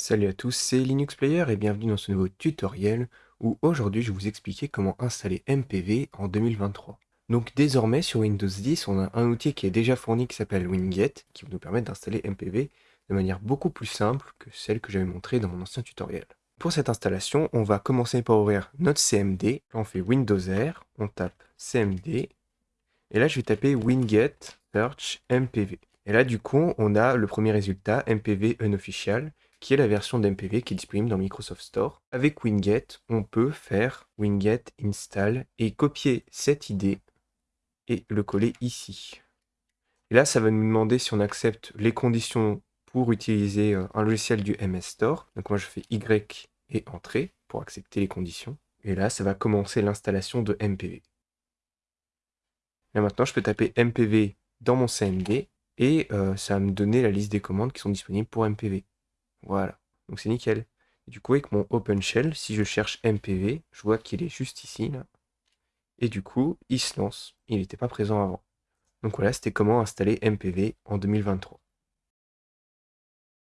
Salut à tous, c'est Linux Player et bienvenue dans ce nouveau tutoriel où aujourd'hui je vais vous expliquer comment installer MPV en 2023. Donc désormais sur Windows 10 on a un outil qui est déjà fourni qui s'appelle Winget qui va nous permettre d'installer MPV de manière beaucoup plus simple que celle que j'avais montrée dans mon ancien tutoriel. Pour cette installation on va commencer par ouvrir notre CMD, on fait Windows R, on tape CMD et là je vais taper Winget Search MPV. Et là du coup on a le premier résultat MPV unofficial qui est la version d'MPV qui est disponible dans Microsoft Store. Avec Winget, on peut faire winget install et copier cette idée et le coller ici. Et là, ça va nous demander si on accepte les conditions pour utiliser euh, un logiciel du MS Store. Donc moi, je fais Y et Entrée pour accepter les conditions. Et là, ça va commencer l'installation de MPV. Là maintenant, je peux taper MPV dans mon CMD et euh, ça va me donner la liste des commandes qui sont disponibles pour MPV. Voilà, donc c'est nickel. du coup, avec mon OpenShell, si je cherche MPV, je vois qu'il est juste ici, là. Et du coup, il se lance. Il n'était pas présent avant. Donc voilà, c'était comment installer MPV en 2023.